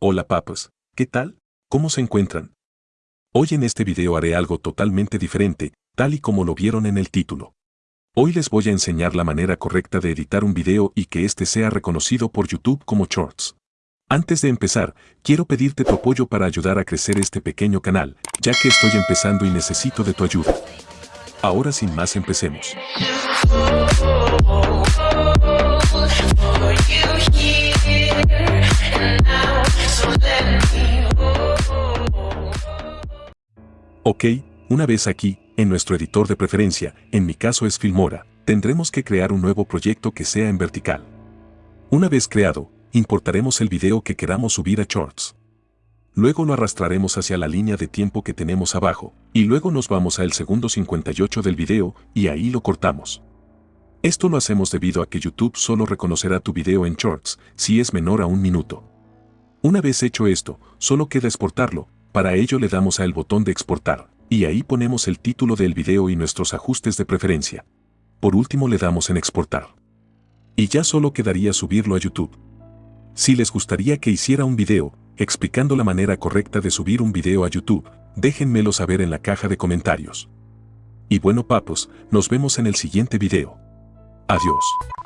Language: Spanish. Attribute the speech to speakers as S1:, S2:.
S1: Hola papas, ¿qué tal? ¿Cómo se encuentran? Hoy en este video haré algo totalmente diferente, tal y como lo vieron en el título. Hoy les voy a enseñar la manera correcta de editar un video y que este sea reconocido por YouTube como Shorts. Antes de empezar, quiero pedirte tu apoyo para ayudar a crecer este pequeño canal, ya que estoy empezando y necesito de tu ayuda. Ahora sin más empecemos. Ok, una vez aquí, en nuestro editor de preferencia, en mi caso es Filmora, tendremos que crear un nuevo proyecto que sea en vertical. Una vez creado, importaremos el video que queramos subir a Shorts. Luego lo arrastraremos hacia la línea de tiempo que tenemos abajo, y luego nos vamos al segundo 58 del video y ahí lo cortamos. Esto lo hacemos debido a que YouTube solo reconocerá tu video en Shorts si es menor a un minuto. Una vez hecho esto, solo queda exportarlo, para ello le damos al botón de exportar, y ahí ponemos el título del video y nuestros ajustes de preferencia. Por último le damos en exportar. Y ya solo quedaría subirlo a YouTube. Si les gustaría que hiciera un video, explicando la manera correcta de subir un video a YouTube, déjenmelo saber en la caja de comentarios. Y bueno papos, nos vemos en el siguiente video. Adiós.